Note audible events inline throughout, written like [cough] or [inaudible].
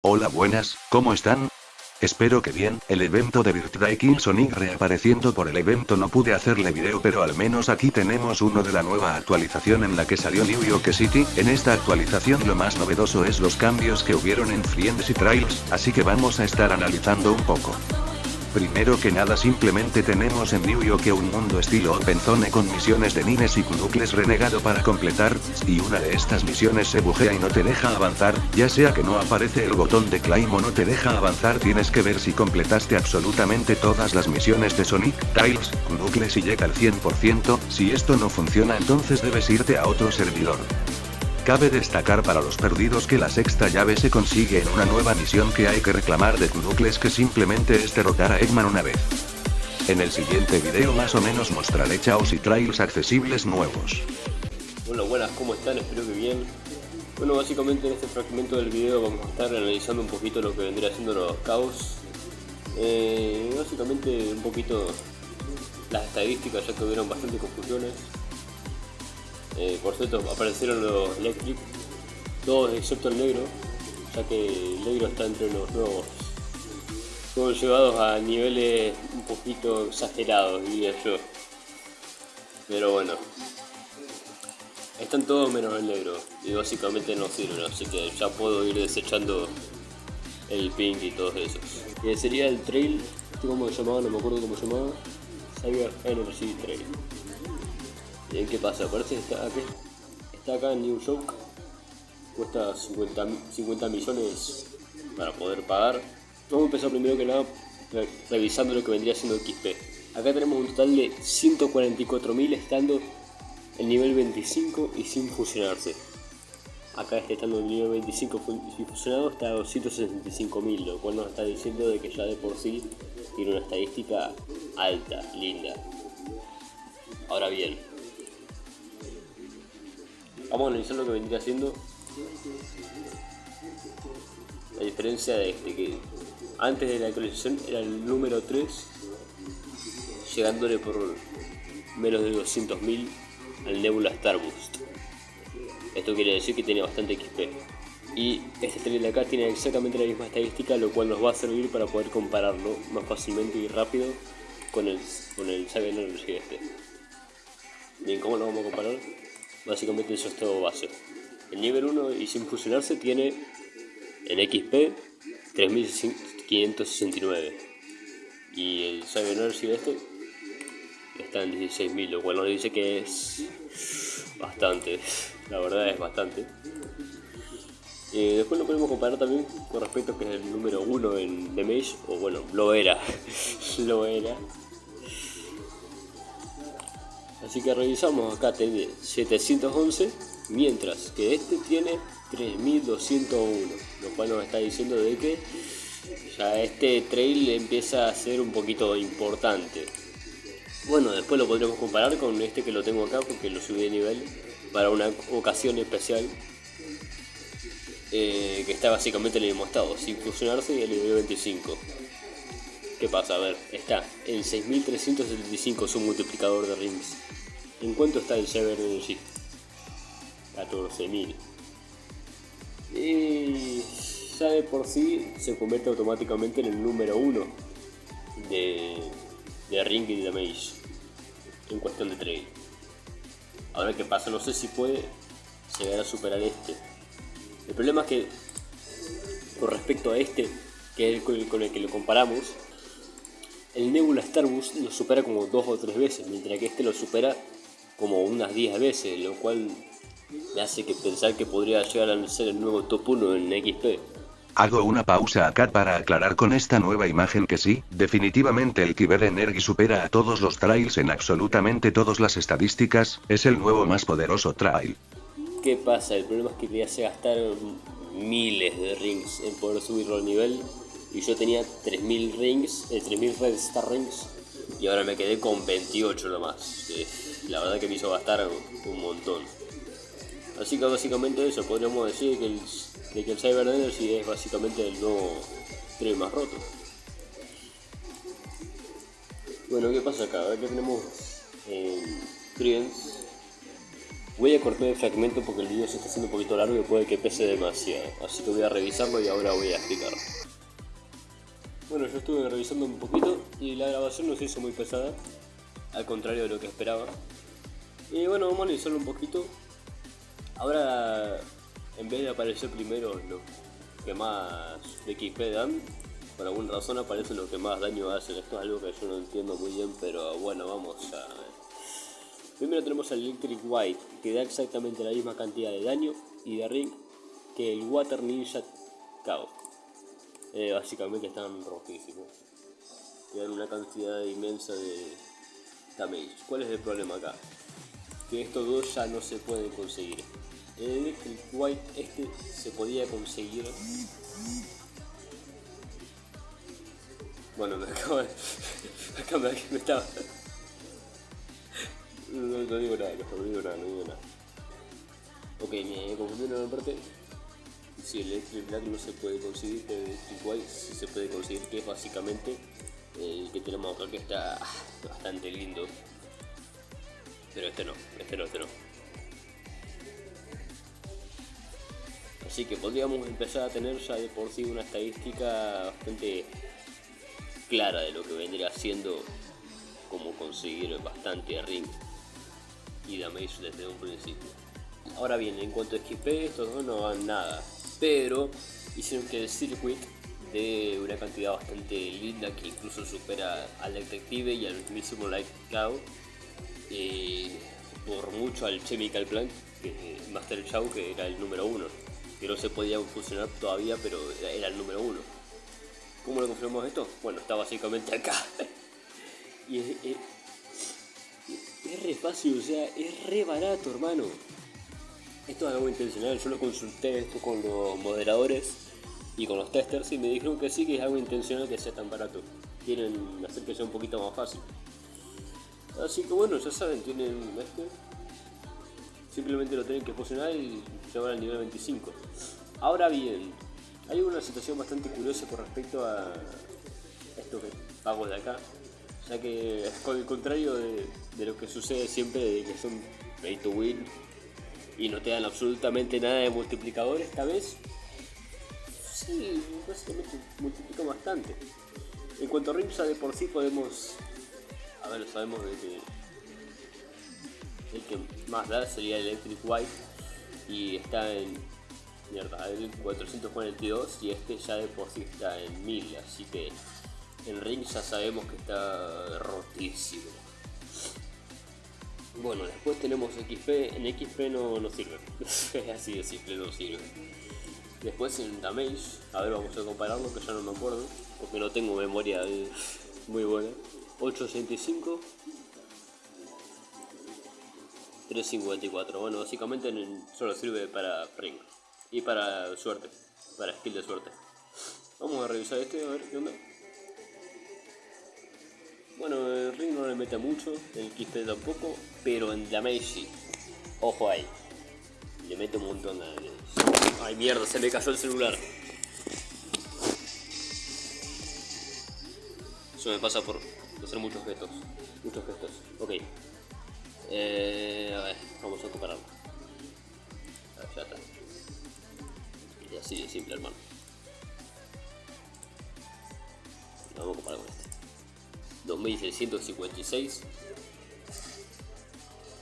Hola buenas, ¿cómo están? Espero que bien, el evento de Birthday King Sonic reapareciendo por el evento no pude hacerle video pero al menos aquí tenemos uno de la nueva actualización en la que salió New York City, en esta actualización lo más novedoso es los cambios que hubieron en Friends y Trails, así que vamos a estar analizando un poco. Primero que nada simplemente tenemos en New York un mundo estilo Open Zone con misiones de Nines y Knuckles renegado para completar, y una de estas misiones se bujea y no te deja avanzar, ya sea que no aparece el botón de climb o no te deja avanzar tienes que ver si completaste absolutamente todas las misiones de Sonic, Tails, Knuckles y llega al 100%, si esto no funciona entonces debes irte a otro servidor. Cabe destacar para los perdidos que la sexta llave se consigue en una nueva misión que hay que reclamar de Knuckles que simplemente es derrotar a Eggman una vez. En el siguiente video más o menos mostraré chaos y trails accesibles nuevos. Hola, buenas, ¿cómo están? Espero que bien. Bueno, básicamente en este fragmento del video vamos a estar analizando un poquito lo que vendría siendo los caos. Eh, básicamente un poquito las estadísticas, ya que hubieron bastante confusiones. Eh, por cierto, aparecieron los Electric, todos excepto el negro, ya que el negro está entre los nuevos. Fueron llevados a niveles un poquito exagerados, diría yo. Pero bueno. Están todos menos el negro, y básicamente no sirven, así que ya puedo ir desechando el pink y todos esos. Que sería el trail, ¿cómo se llamaba? No me acuerdo cómo se llamaba. Cyber Energy Trail. Bien, ¿qué pasa? Parece que está está acá en New York. Cuesta 50, 50 millones para poder pagar. Vamos a empezar primero que nada revisando lo que vendría siendo XP. Acá tenemos un total de 144.000 estando en nivel 25 y sin fusionarse. Acá este estando en nivel 25 y fusionado está a 265.000, lo cual nos está diciendo de que ya de por sí tiene una estadística alta, linda. Ahora bien, Vamos a analizar lo que vendría siendo la diferencia de este, que antes de la actualización era el número 3, llegándole por menos de 200.000 al Nebula Starboost. Esto quiere decir que tiene bastante XP. Y este tren de acá tiene exactamente la misma estadística, lo cual nos va a servir para poder compararlo más fácilmente y rápido con el, con el Cyber Energy este. Bien, ¿cómo lo vamos a comparar? Básicamente eso es todo base. El nivel 1 y sin fusionarse tiene en XP 3569 y el Cyber Energy este está en 16.000, lo cual nos dice que es bastante, [laughs] la verdad es bastante. y después lo podemos comparar también con respecto a que es el número 1 en Damage, o bueno, lo era, [laughs] lo era, Así que revisamos acá tiene 711, mientras que este tiene 3201, lo cual nos está diciendo de que ya este trail empieza a ser un poquito importante. Bueno, después lo podremos comparar con este que lo tengo acá porque lo subí de nivel para una ocasión especial eh, que está básicamente en el mismo estado, sin fusionarse y el nivel 25. ¿Qué pasa? A ver, está en 6375 su multiplicador de rings. ¿En cuánto está el Cyber Energy? 14.000. Y ya de por sí se convierte automáticamente en el número 1 de, de ring y damage en cuestión de trade. Ahora qué pasa, no sé si puede llegar a superar este. El problema es que con respecto a este, que es el con el que lo comparamos, el Nebula Starbus lo supera como dos o tres veces, mientras que este lo supera como unas 10 veces, lo cual me hace que pensar que podría llegar a ser el nuevo top 1 en XP. Hago una pausa acá para aclarar con esta nueva imagen que sí, definitivamente el Kyber Energy supera a todos los trails en absolutamente todas las estadísticas, es el nuevo más poderoso trail. ¿Qué pasa? El problema es que hace gastar miles de rings en poder subirlo al nivel y yo tenía 3000 rings, eh, 3000 Red Star Rings y ahora me quedé con 28 nomás. La verdad que me hizo gastar un montón. Así que básicamente eso, podríamos decir que el, que el Cyber Energy es básicamente el nuevo tren más roto. Bueno, ¿qué pasa acá? A ver que tenemos en Voy a cortar el fragmento porque el video se está haciendo un poquito largo y puede que pese demasiado. Así que voy a revisarlo y ahora voy a explicar. Bueno, yo estuve revisando un poquito y la grabación no se hizo muy pesada. Al contrario de lo que esperaba. Y bueno, vamos a analizarlo un poquito. Ahora, en vez de aparecer primero lo que más de XP dan, por alguna razón aparece lo que más daño hacen. Esto es algo que yo no entiendo muy bien, pero bueno, vamos a Primero tenemos el Electric White, que da exactamente la misma cantidad de daño y de ring que el Water Ninja Kao. Eh, básicamente están rojísimos. Tienen una cantidad inmensa de damage. ¿Cuál es el problema acá? Que estos dos ya no se pueden conseguir. El Electric White este se podía conseguir bueno, [laughs] me acabo de... Acá me, estaba... No, no, digo nada, no digo nada, no digo nada. Ok, me confundí en una parte. Si el Electric Black no se puede conseguir, el Electric White sí se puede conseguir, que es básicamente el que tenemos acá, que está bastante lindo. Pero este no, este no, este no. Así que podríamos empezar a tener ya de por sí una estadística bastante clara de lo que vendría siendo como conseguir bastante ring y damage desde un principio. Ahora bien, en cuanto a XP, estos dos no van nada, pero hicieron que el circuit de una cantidad bastante linda que incluso supera al Detective y al mismísimo Light Cloud eh, por mucho al Chemical Plant, que, Master Chow que era el número uno, que no se podía funcionar todavía pero era, el número uno. ¿Cómo lo confirmamos esto? Bueno, está básicamente acá. [laughs] y es, es re fácil, o sea, es re barato, hermano. Esto es algo intencional, yo lo consulté esto con los moderadores y con los testers y me dijeron que sí, que es algo intencional que sea tan barato. Quieren hacer que sea un poquito más fácil. Así que bueno, ya saben, tienen este. Simplemente lo tienen que fusionar y llevar al nivel 25. Ahora bien, hay una situación bastante curiosa con respecto a esto que pago de acá ya que es con el contrario de, lo que sucede siempre de que son pay to win y no te dan absolutamente nada de multiplicador esta vez sí, básicamente multiplica bastante en cuanto a ya de por sí podemos a ver, sabemos de que el que más da sería el Electric White y está en mierda, el 442 y este ya de por sí está en 1000 así que el ring ya sabemos que está rotísimo. Bueno, después tenemos XP. En XP no, no sirve. [laughs] Así de simple, no sirve. Después en Damage, a ver, vamos a compararlo que ya no me acuerdo. Porque no tengo memoria muy buena. 865. 354. Bueno, básicamente solo sirve para ring. Y para suerte. Para skill de suerte. Vamos a revisar este, a ver qué onda. Bueno, el ring no le mete mucho, el XP tampoco, pero en damage sí. Ojo ahí. Le mete un montón de Ay mierda, se me cayó el celular. Eso me pasa por hacer muchos gestos. Muchos gestos. Ok. Eh, a ver, vamos a compararlo. A ver, ya está. Y así de simple, hermano. Vamos a comparar con este. 2656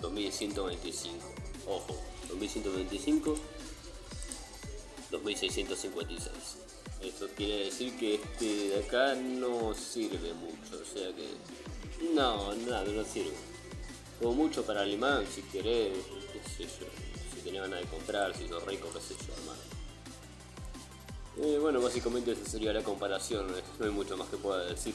2125 ojo 2125 2656 esto quiere decir que este de acá no sirve mucho o sea que no nada no sirve. Como mucho para el imán si querés qué sé yo si tenés ganas de comprar si sos rico qué sé yo hermano eh, bueno básicamente esa sería la comparación no hay mucho más que pueda decir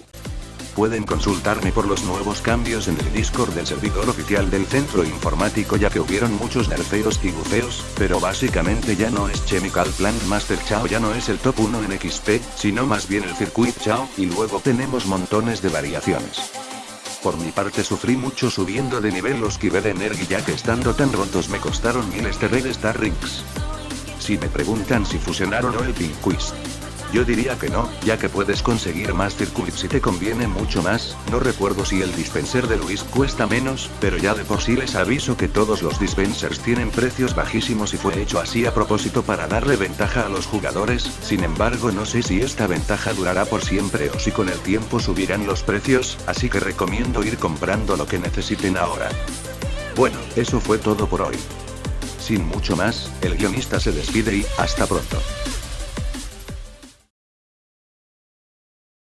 Pueden consultarme por los nuevos cambios en el Discord del servidor oficial del centro informático ya que hubieron muchos nerfeos y bufeos, pero básicamente ya no es Chemical Plant Master Chao ya no es el top 1 en XP, sino más bien el Circuit Chao, y luego tenemos montones de variaciones. Por mi parte sufrí mucho subiendo de nivel los Kiber Energy ya que estando tan rotos me costaron miles de Red Star Rings. Si me preguntan si fusionaron o el Pink Quiz. Yo diría que no, ya que puedes conseguir más circuits si te conviene mucho más, no recuerdo si el dispenser de Luis cuesta menos, pero ya de por sí les aviso que todos los dispensers tienen precios bajísimos y fue hecho así a propósito para darle ventaja a los jugadores, sin embargo no sé si esta ventaja durará por siempre o si con el tiempo subirán los precios, así que recomiendo ir comprando lo que necesiten ahora. Bueno, eso fue todo por hoy. Sin mucho más, el guionista se despide y, hasta pronto.